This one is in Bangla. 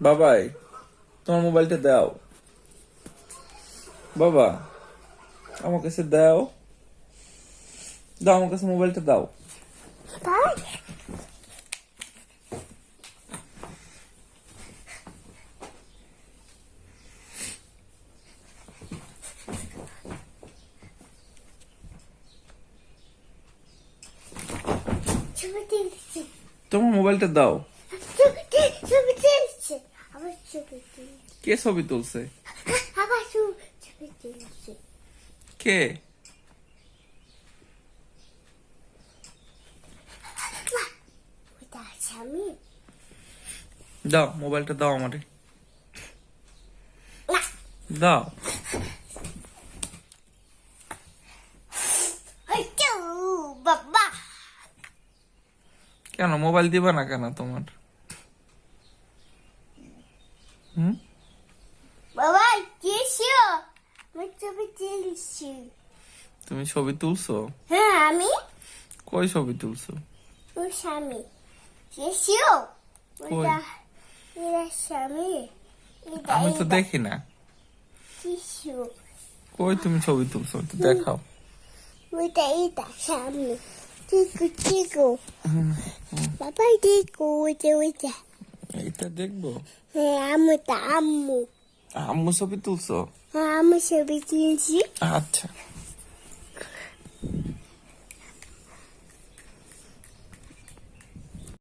বাবাই তোমার মোবাইলটা দাও বাবা আমার কাছে দাও দাও আমার কাছে মোবাইলটা দাও তাই ছবি তুলছি তোমার মোবাইলটা দাও ছবি তুল- ছবি তুলছি আবার ছবি তুলছি কে ছবি তুলছে কে দাও মোবাইলটা দাও আমারে দাও কেন মোবাইল দিবা না কেন তোমার? হুম বাবা কেসিও আমি ছবি তুলছি। তুমি ছবি তুলছো? হ্যাঁ আমি? কই ছবি তুলছো? ওর স্বামী। কেসিও ওটা এটা স্বামী। আমি তো দেখি না। কেসিও কই তুমি ছবি তুলছো? একটু দেখাও। ওইটা এটা স্বামী। টিকু টিকু বাবা টিকু ওইটা ওইটা। এইটা দেখব। হ্যাঁ আম্মুটা আম্মু আম্মু ছবি তুলছো? হ্যাঁ আমি ছবি তুলছি। আচ্ছা।